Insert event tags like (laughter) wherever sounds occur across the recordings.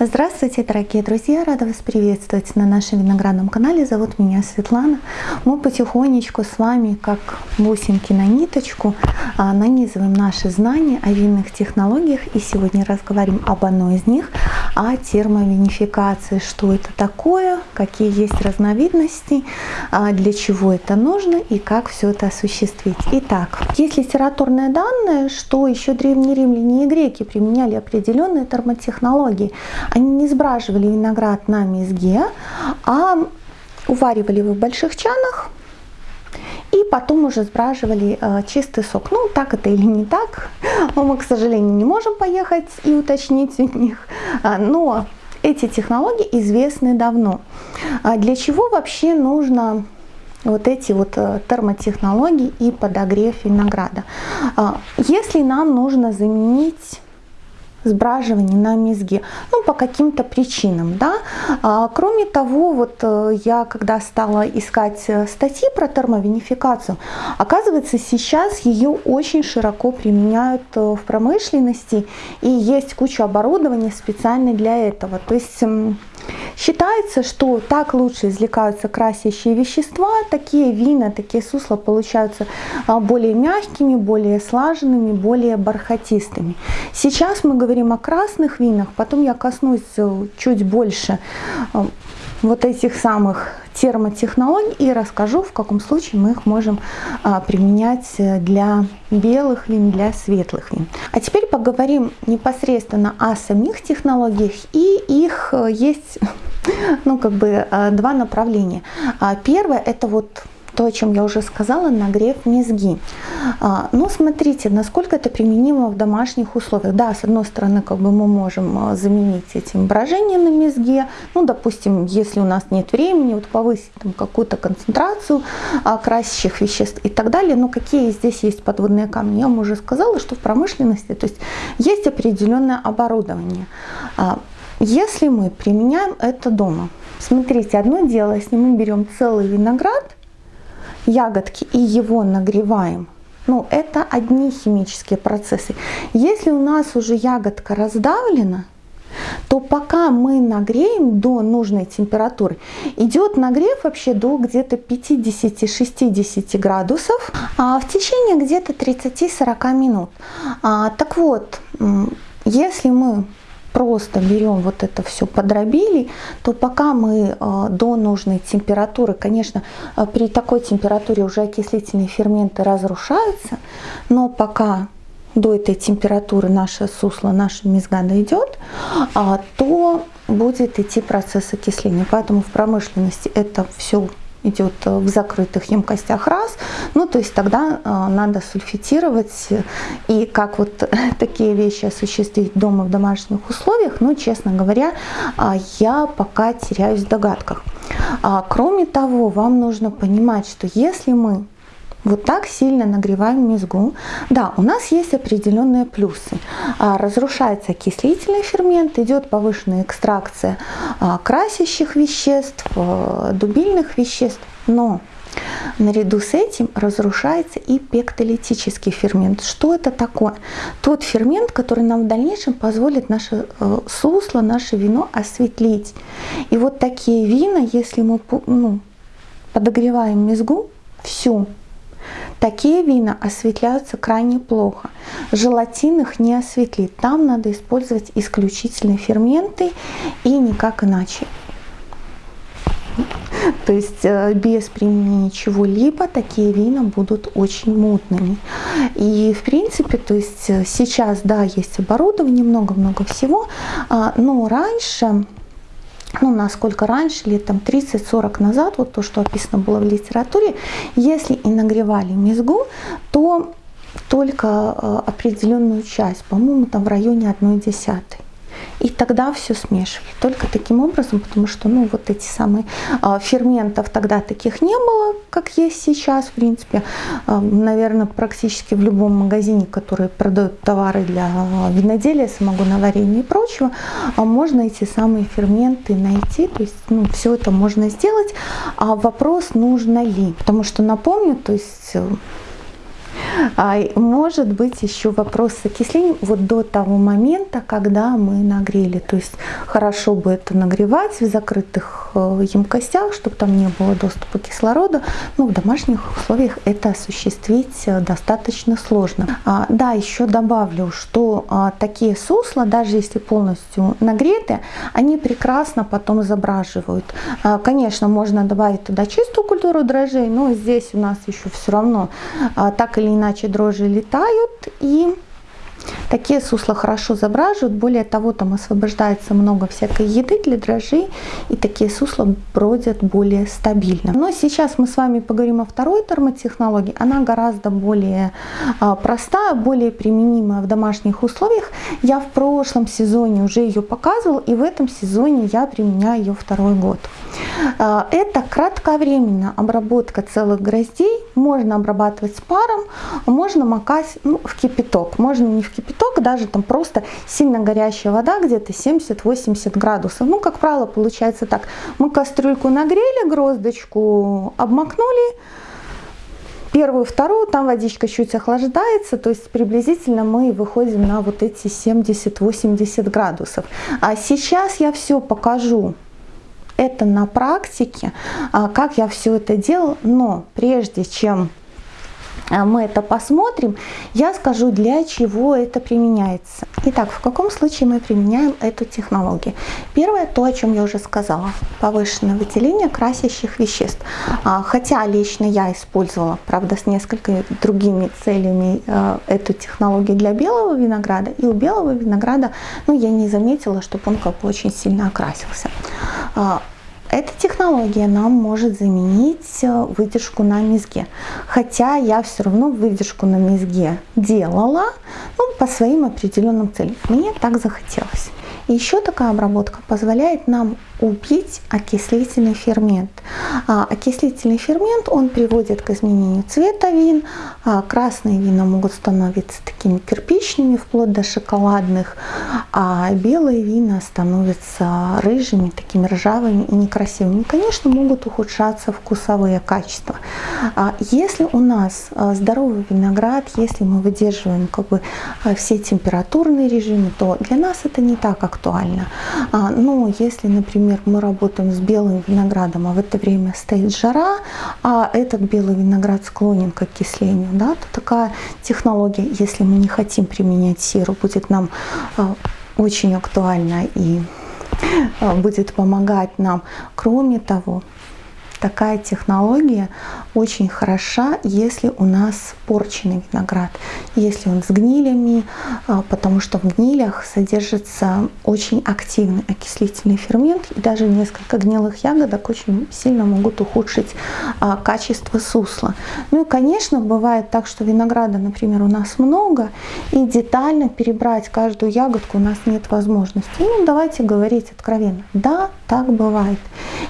Здравствуйте, дорогие друзья! Рада вас приветствовать на нашем виноградном канале. Зовут меня Светлана. Мы потихонечку с вами, как бусинки на ниточку, а, нанизываем наши знания о винных технологиях. И сегодня разговариваем об одной из них, о термовинификации. Что это такое, какие есть разновидности, а, для чего это нужно и как все это осуществить. Итак, есть литературные данные, что еще древние римляне и греки применяли определенные термотехнологии. Они не сбраживали виноград на мезге, а уваривали его в больших чанах и потом уже сбраживали э, чистый сок. Ну, так это или не так, мы, к сожалению, не можем поехать и уточнить у них, а, но эти технологии известны давно. А для чего вообще нужно вот эти вот э, термотехнологии и подогрев винограда? А, если нам нужно заменить сбраживания на мезге, ну, по каким-то причинам, да. А, кроме того, вот э, я когда стала искать э, статьи про термовинификацию, оказывается, сейчас ее очень широко применяют э, в промышленности, и есть куча оборудования специально для этого. То есть Считается, что так лучше извлекаются красящие вещества, такие вина, такие сусла получаются а, более мягкими, более слаженными, более бархатистыми. Сейчас мы говорим о красных винах, потом я коснусь э, чуть больше э, вот этих самых термотехнологий и расскажу, в каком случае мы их можем а, применять для белых вин, для светлых вин. А теперь поговорим непосредственно о самих технологиях и их э, есть (laughs) ну, как бы два направления. Первое это вот то, о чем я уже сказала, нагрев мезги. А, но смотрите, насколько это применимо в домашних условиях. Да, с одной стороны, как бы мы можем а, заменить этим брожение на мезге. Ну, допустим, если у нас нет времени, вот повысить какую-то концентрацию а, красящих веществ и так далее. Но какие здесь есть подводные камни? Я вам уже сказала, что в промышленности то есть, есть определенное оборудование. Если мы применяем это дома, смотрите, одно дело, если мы берем целый виноград, ягодки и его нагреваем, ну, это одни химические процессы. Если у нас уже ягодка раздавлена, то пока мы нагреем до нужной температуры, идет нагрев вообще до где-то 50-60 градусов а в течение где-то 30-40 минут. А, так вот, если мы просто берем вот это все, подробили, то пока мы э, до нужной температуры, конечно, э, при такой температуре уже окислительные ферменты разрушаются, но пока до этой температуры наше сусло, наша мезга дойдет, а, то будет идти процесс окисления. Поэтому в промышленности это все идет э, в закрытых емкостях раз, ну то есть тогда э, надо сульфитировать и как вот (laughs) такие вещи осуществить дома в домашних условиях, ну честно говоря, э, я пока теряюсь в догадках. А, кроме того, вам нужно понимать, что если мы вот так сильно нагреваем мезгу. Да, у нас есть определенные плюсы. А, разрушается окислительный фермент, идет повышенная экстракция а, красящих веществ, а, дубильных веществ, но Наряду с этим разрушается и пектолитический фермент. Что это такое? Тот фермент, который нам в дальнейшем позволит наше э, сусло, наше вино осветлить. И вот такие вина, если мы ну, подогреваем мезгу, всю, Такие вина осветляются крайне плохо. Желатин их не осветлит. Там надо использовать исключительно ферменты и никак иначе. То есть э, без применения чего-либо такие вина будут очень мутными. И в принципе, то есть э, сейчас, да, есть оборудование, много-много всего, а, но раньше ну, насколько раньше, лет там 30-40 назад, вот то, что описано было в литературе, если и нагревали мезгу, то только э, определенную часть, по-моему, там в районе 1 десятой. И тогда все смешивали. Только таким образом, потому что ну, вот эти самые э, ферментов тогда таких не было, как есть сейчас, в принципе. Э, наверное, практически в любом магазине, который продает товары для виноделия, самогоноварения и прочего, э, можно эти самые ферменты найти. То есть ну, все это можно сделать. А вопрос, нужно ли. Потому что, напомню, то есть А, может быть еще вопрос с окислением вот до того момента, когда мы нагрели. То есть хорошо бы это нагревать в закрытых э, емкостях, чтобы там не было доступа кислорода. Но в домашних условиях это осуществить э, достаточно сложно. А, да, еще добавлю, что а, такие сусла, даже если полностью нагреты, они прекрасно потом изображивают. Конечно, можно добавить туда чистую культуру дрожжей, но здесь у нас еще все равно так или иначе дрожжи летают и Такие сусла хорошо забраживают, более того, там освобождается много всякой еды для дрожжей, и такие сусла бродят более стабильно. Но сейчас мы с вами поговорим о второй термотехнологии. Она гораздо более а, простая, более применимая в домашних условиях. Я в прошлом сезоне уже ее показывала, и в этом сезоне я применяю ее второй год. А, это кратковременная обработка целых гроздей. Можно обрабатывать с паром, можно макать ну, в кипяток. Можно не в кипяток, даже там просто сильно горящая вода, где-то 70-80 градусов. Ну, как правило, получается так. Мы кастрюльку нагрели, гроздочку обмакнули, первую, вторую, там водичка чуть охлаждается, то есть приблизительно мы выходим на вот эти 70-80 градусов. А сейчас я все покажу это на практике, а, как я все это делал, но прежде чем мы это посмотрим, я скажу, для чего это применяется. Итак, в каком случае мы применяем эту технологию? Первое, то, о чем я уже сказала, повышенное выделение красящих веществ. А, хотя лично я использовала, правда, с несколькими другими целями эту технологию для белого винограда, и у белого винограда, ну, я не заметила, чтобы он как бы очень сильно окрасился. Эта технология нам может заменить э, выдержку на мезге. Хотя я все равно выдержку на мезге делала ну, по своим определенным целям. Мне так захотелось. Еще такая обработка позволяет нам убить окислительный фермент. А, окислительный фермент, он приводит к изменению цвета вин. А, красные вина могут становиться такими кирпичными, вплоть до шоколадных, а белые вина становятся рыжими, такими ржавыми и некрасивыми. Конечно, могут ухудшаться вкусовые качества. А, если у нас здоровый виноград, если мы выдерживаем как бы все температурные режимы, то для нас это не так актуально. Но если, например, например, мы работаем с белым виноградом, а в это время стоит жара, а этот белый виноград склонен к окислению, да, то такая технология, если мы не хотим применять серу, будет нам а, очень актуальна и а, будет помогать нам. Кроме того, такая технология очень хороша, если у нас порченный виноград, если он с гнилями, а, потому что в гнилях содержится очень активный окислительный фермент, и даже несколько гнилых ягодок очень сильно могут ухудшить а, качество сусла. Ну и, конечно, бывает так, что винограда, например, у нас много, и детально перебрать каждую ягодку у нас нет возможности. Ну, давайте говорить откровенно. Да, так бывает.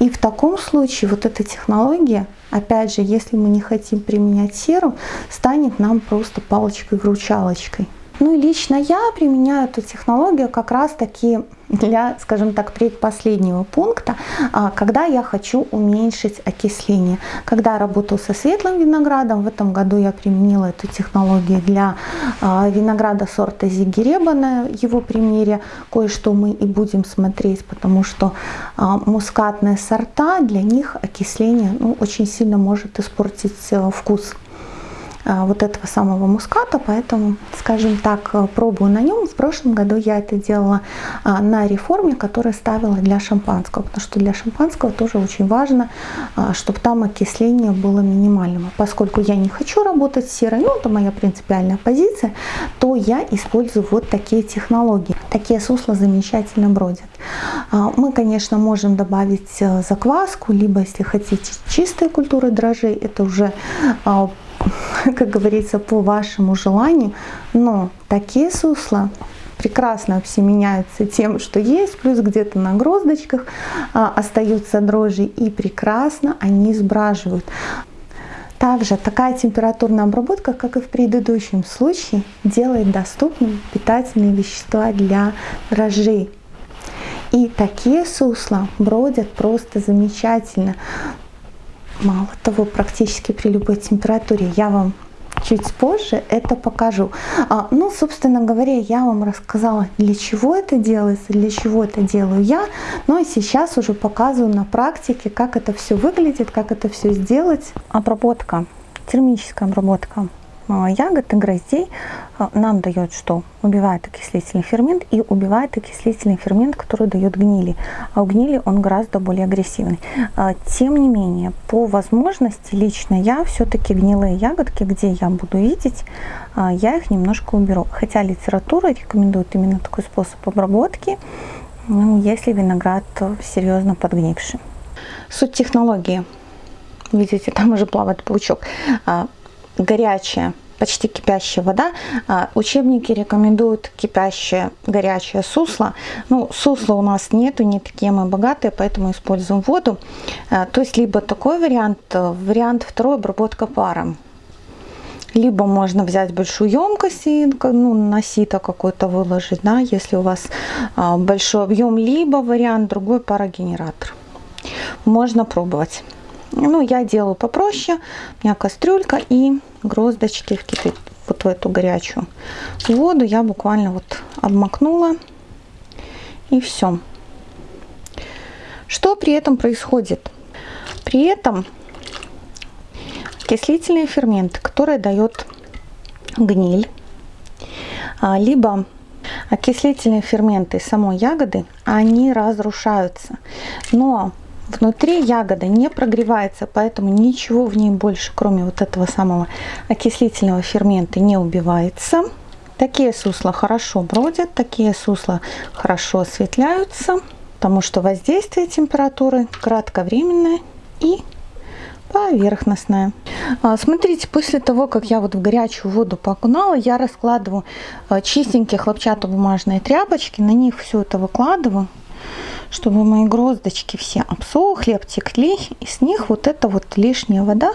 И в таком случае вот эта технология, опять же, если мы не хотим применять серу, станет нам просто палочкой-вручалочкой. Ну и лично я применяю эту технологию как раз таки для, скажем так, предпоследнего пункта, а, когда я хочу уменьшить окисление. Когда я работаю со светлым виноградом, в этом году я применила эту технологию для а, винограда сорта Зигиреба на его примере. Кое-что мы и будем смотреть, потому что а, мускатные сорта, для них окисление ну, очень сильно может испортить э, вкус вот этого самого муската, поэтому, скажем так, э, пробую на нем. В прошлом году я это делала а, на реформе, которую ставила для шампанского, потому что для шампанского тоже очень важно, а, чтобы там окисление было минимальным. Поскольку я не хочу работать с серой, ну это моя принципиальная позиция, то я использую вот такие технологии. Такие сусла замечательно бродят. Мы, конечно, можем добавить э, закваску, либо, если хотите, чистые культуры дрожжей, это уже (laughs) как говорится, по вашему желанию. Но такие сусла прекрасно обсеменяются тем, что есть, плюс где-то на гроздочках а, остаются дрожжи, и прекрасно они сбраживают. Также такая температурная обработка, как и в предыдущем случае, делает доступными питательные вещества для дрожжей. И такие сусла бродят просто замечательно. Мало того, практически при любой температуре я вам чуть позже это покажу. А, ну, собственно говоря, я вам рассказала, для чего это делается, для чего это делаю я. Ну, и сейчас уже показываю на практике, как это все выглядит, как это все сделать. Обработка, термическая обработка ягод и гроздей а, нам дает что? Убивает окислительный фермент и убивает окислительный фермент, который дает гнили. А у гнили он гораздо более агрессивный. А, тем не менее, по возможности лично я все-таки гнилые ягодки, где я буду видеть, я их немножко уберу. Хотя литература рекомендует именно такой способ обработки, ну, если виноград серьезно подгнивший. Суть технологии. Видите, там уже плавает паучок горячая, почти кипящая вода. А, учебники рекомендуют кипящее, горячее сусло. Ну, сусла у нас нету, не такие мы богатые, поэтому используем воду. А, то есть, либо такой вариант, вариант второй, обработка паром. Либо можно взять большую емкость и ну, на сито какой-то выложить, да, если у вас а, большой объем, либо вариант другой парогенератор. Можно пробовать. Ну, я делаю попроще. У меня кастрюлька и гроздочки вкипят вот в эту горячую воду. Я буквально вот обмакнула. И все. Что при этом происходит? При этом окислительные ферменты, которые дает гниль, а, либо окислительные ферменты самой ягоды, они разрушаются. Но Внутри ягода не прогревается, поэтому ничего в ней больше, кроме вот этого самого окислительного фермента, не убивается. Такие сусла хорошо бродят, такие сусла хорошо осветляются, потому что воздействие температуры кратковременное и поверхностная. А, смотрите, после того, как я вот в горячую воду покунала, я раскладываю а, чистенькие хлопчатобумажные тряпочки, на них все это выкладываю чтобы мои гроздочки все обсохли, обтекли, и с них вот эта вот лишняя вода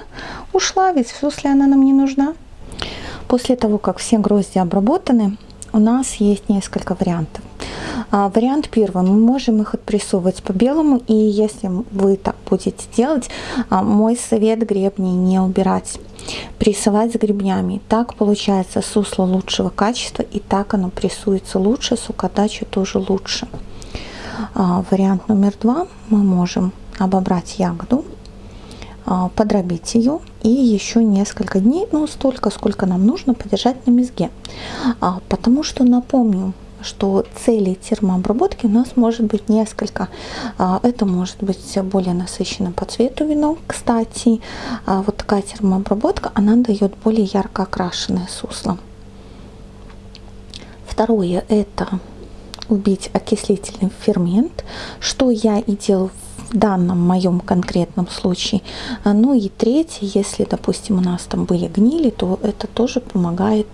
ушла, ведь сусле она нам не нужна. После того, как все грозди обработаны, у нас есть несколько вариантов. А, вариант первый, мы можем их отпрессовывать по белому, и если вы так будете делать, а, мой совет гребни не убирать прессовать с гребнями. Так получается сусло лучшего качества, и так оно прессуется лучше, сукодача тоже лучше. А, вариант номер два. Мы можем обобрать ягоду, а, подробить ее и еще несколько дней, ну столько, сколько нам нужно, подержать на мезге. А, потому что напомню, что целей термообработки у нас может быть несколько. Это может быть более насыщенное по цвету вино. Кстати, вот такая термообработка, она дает более ярко окрашенное сусло. Второе это убить окислительный фермент, что я и делаю в данном моем конкретном случае. Ну и третье, если, допустим, у нас там были гнили, то это тоже помогает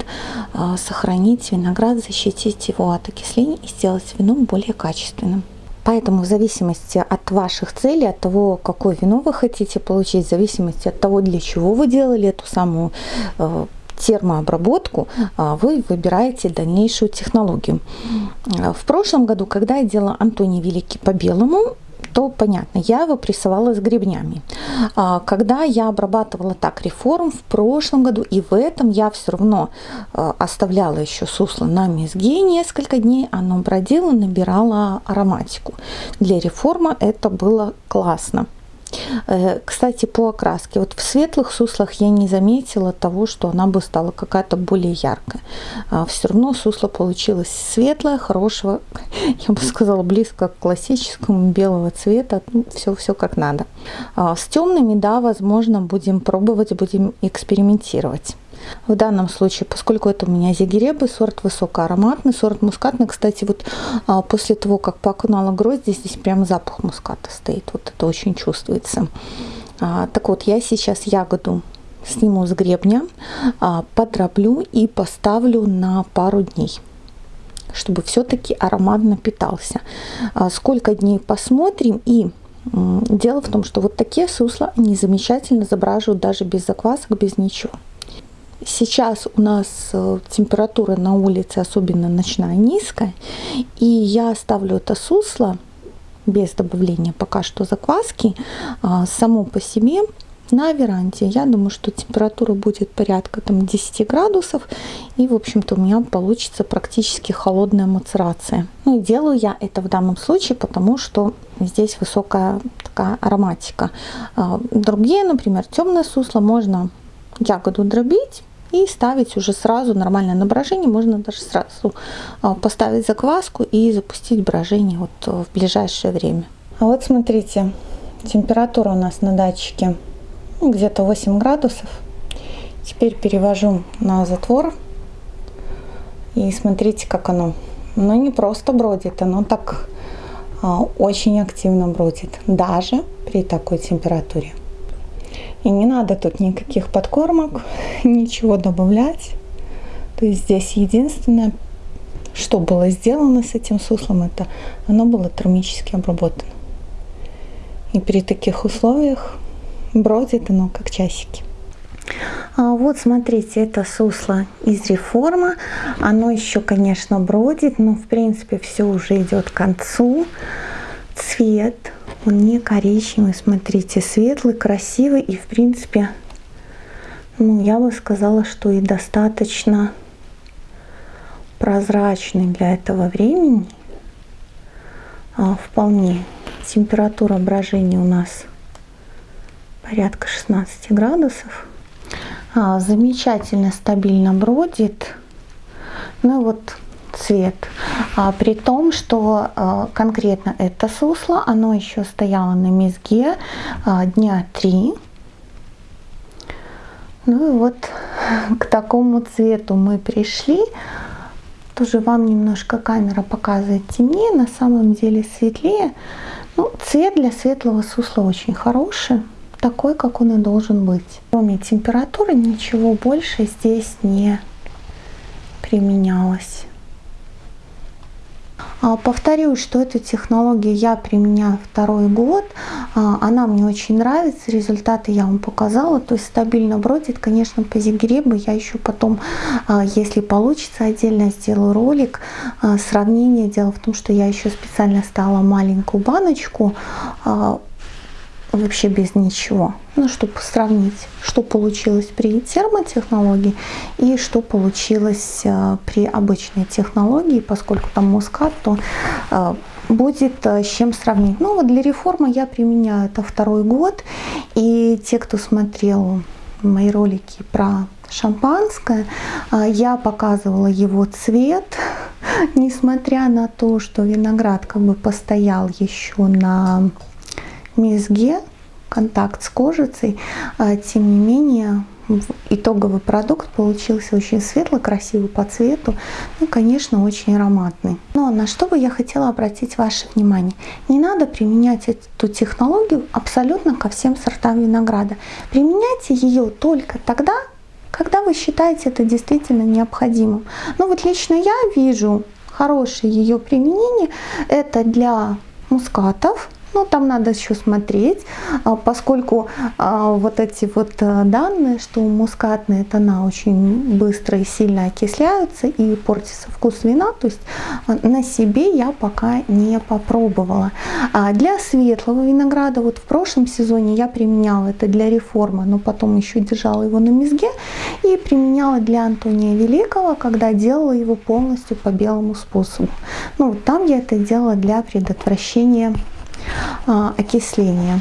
а, сохранить виноград, защитить его от окисления и сделать вино более качественным. Поэтому в зависимости от ваших целей, от того, какое вино вы хотите получить, в зависимости от того, для чего вы делали эту самую э, термообработку, а, вы выбираете дальнейшую технологию. В прошлом году, когда я делала Антоний Великий по белому, то понятно, я его прессовала с гребнями. А, когда я обрабатывала так реформ в прошлом году и в этом я все равно а, оставляла еще сусло на мезге несколько дней, оно бродило, набирало ароматику. Для реформа это было классно. Э, кстати, по окраске. Вот в светлых суслах я не заметила того, что она бы стала какая-то более яркая. А все равно сусло получилось светлое, хорошего, (laughs) я бы сказала, близко к классическому белого цвета. Ну, все, все как надо. А с темными, да, возможно, будем пробовать, будем экспериментировать. В данном случае, поскольку это у меня зигеребы, сорт высокоароматный, сорт мускатный. Кстати, вот а, после того, как покунула грозди, здесь прям запах муската стоит. Вот это очень чувствуется. А, так вот, я сейчас ягоду сниму с гребня, а, подроблю и поставлю на пару дней чтобы все-таки аромат напитался. Сколько дней посмотрим и Дело в том, что вот такие сусла не замечательно забраживают даже без заквасок, без ничего. Сейчас у нас э, температура на улице, особенно ночная, низкая. И я ставлю это сусло без добавления пока что закваски. А, само по себе на веранде. Я думаю, что температура будет порядка там 10 градусов. И, в общем-то, у меня получится практически холодная мацерация. Ну и делаю я это в данном случае, потому что здесь высокая такая ароматика. А, другие, например, темное сусло можно ягоду дробить и ставить уже сразу нормальное на брожение. Можно даже сразу а, поставить закваску и запустить брожение вот в ближайшее время. А вот смотрите, температура у нас на датчике ну, где-то 8 градусов. Теперь перевожу на затвор. И смотрите, как оно. Оно не просто бродит, оно так а, очень активно бродит, даже при такой температуре. И не надо тут никаких подкормок, ничего добавлять. То есть здесь единственное, что было сделано с этим суслом, это оно было термически обработано. И при таких условиях бродит оно как часики. А вот смотрите, это сусло из реформа. Оно еще, конечно, бродит, но в принципе все уже идет к концу. Цвет, он не коричневый, смотрите, светлый, красивый и в принципе, ну я бы сказала, что и достаточно прозрачный для этого времени. А, вполне. Температура брожения у нас порядка 16 градусов. А, замечательно, стабильно бродит. Ну вот цвет. А, при том, что а, конкретно это сусло, оно еще стояло на мезге а, дня три. Ну и вот (laughs) к такому цвету мы пришли. Тоже вам немножко камера показывает темнее, на самом деле светлее. Ну, цвет для светлого сусла очень хороший такой, как он и должен быть. Кроме температуры ничего больше здесь не применялось. А, повторюсь, что эту технологию я применяю второй год. А, она мне очень нравится, результаты я вам показала. То есть стабильно бродит. Конечно, по зигребу я еще потом, а, если получится, отдельно сделаю ролик. Сравнение. Дело в том, что я еще специально стала маленькую баночку вообще без ничего. Ну, чтобы сравнить, что получилось при термотехнологии и что получилось э, при обычной технологии, поскольку там мускат, то э, будет э, с чем сравнить. Ну, вот для реформы я применяю это второй год, и те, кто смотрел мои ролики про шампанское, я показывала его цвет, (laughs) несмотря на то, что виноград как бы постоял еще на мезге, контакт с кожицей, а, тем не менее итоговый продукт получился очень светлый, красивый по цвету, ну, конечно, очень ароматный. Но на что бы я хотела обратить ваше внимание? Не надо применять эту технологию абсолютно ко всем сортам винограда. Применяйте ее только тогда, когда вы считаете это действительно необходимым. Ну вот лично я вижу хорошее ее применение, это для мускатов, ну, там надо еще смотреть, а, поскольку а, вот эти вот э, данные, что мускатные тона очень быстро и сильно окисляются и портится вкус вина, то есть а, на себе я пока не попробовала. Для светлого винограда, вот в прошлом сезоне я применяла это для реформы, но потом еще держала его на мезге и применяла для Антония Великого, когда делала его полностью по белому способу. Ну, там я это делала для предотвращения а, окисления.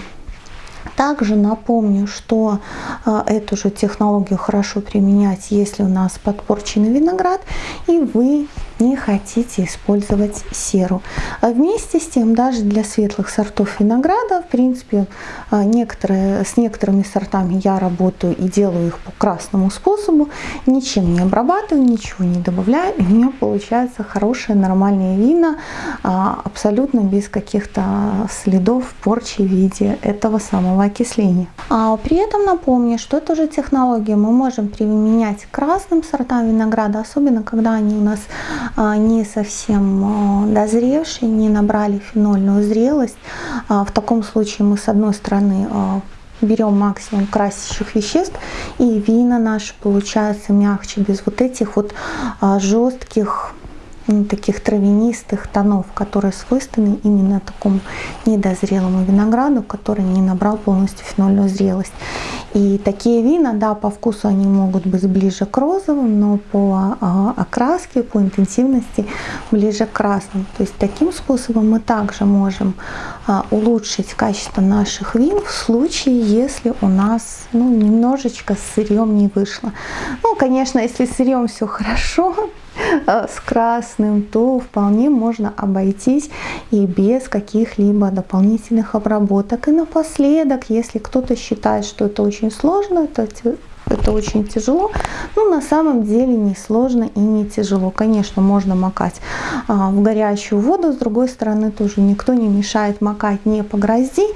Также напомню, что а, эту же технологию хорошо применять, если у нас подпорченный виноград и вы не хотите использовать серу. А вместе с тем, даже для светлых сортов винограда, в принципе, а, некоторые, с некоторыми сортами я работаю и делаю их по красному способу, ничем не обрабатываю, ничего не добавляю, и у меня получается хорошее нормальное вина, абсолютно без каких-то следов порчи в виде этого самого окисления. А при этом напомню, что эту же технологию мы можем применять к разным сортам винограда, особенно когда они у нас не совсем а, дозревшие, не набрали фенольную зрелость. А, в таком случае мы с одной стороны берем максимум красящих веществ и вина наши получаются мягче без вот этих вот жестких таких травянистых тонов, которые свойственны именно такому недозрелому винограду, который не набрал полностью фенольную зрелость. И такие вина, да, по вкусу они могут быть ближе к розовым, но по а, окраске, по интенсивности ближе к красным. То есть таким способом мы также можем а, улучшить качество наших вин в случае, если у нас ну, немножечко сырьем не вышло. Ну, конечно, если с сырьем все хорошо, а, с красным, то вполне можно обойтись и без каких-либо дополнительных обработок. И напоследок, если кто-то считает, что это очень сложно, это это очень тяжело, но на самом деле не сложно и не тяжело. Конечно, можно макать а, в горячую воду, с другой стороны тоже никто не мешает макать не по грозди,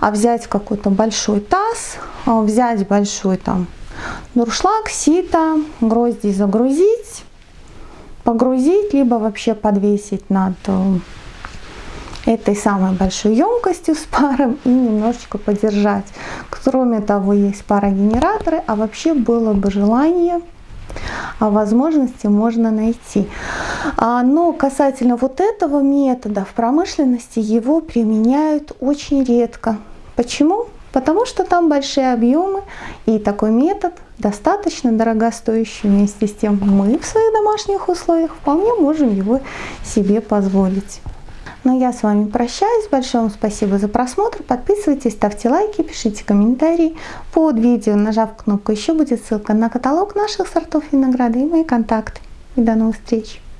а взять какой-то большой таз, а, взять большой там дуршлаг, сито, грозди загрузить, погрузить, либо вообще подвесить над э, этой самой большой емкостью с паром и немножечко подержать. Кроме того, есть парогенераторы, а вообще было бы желание, а возможности можно найти. А, но касательно вот этого метода в промышленности его применяют очень редко. Почему? Потому что там большие объемы и такой метод достаточно дорогостоящий. Вместе с тем мы в своих домашних условиях вполне можем его себе позволить. Но я с вами прощаюсь. Большое вам спасибо за просмотр. Подписывайтесь, ставьте лайки, пишите комментарии. Под видео, нажав кнопку «Еще» будет ссылка на каталог наших сортов винограда и мои контакты. И до новых встреч!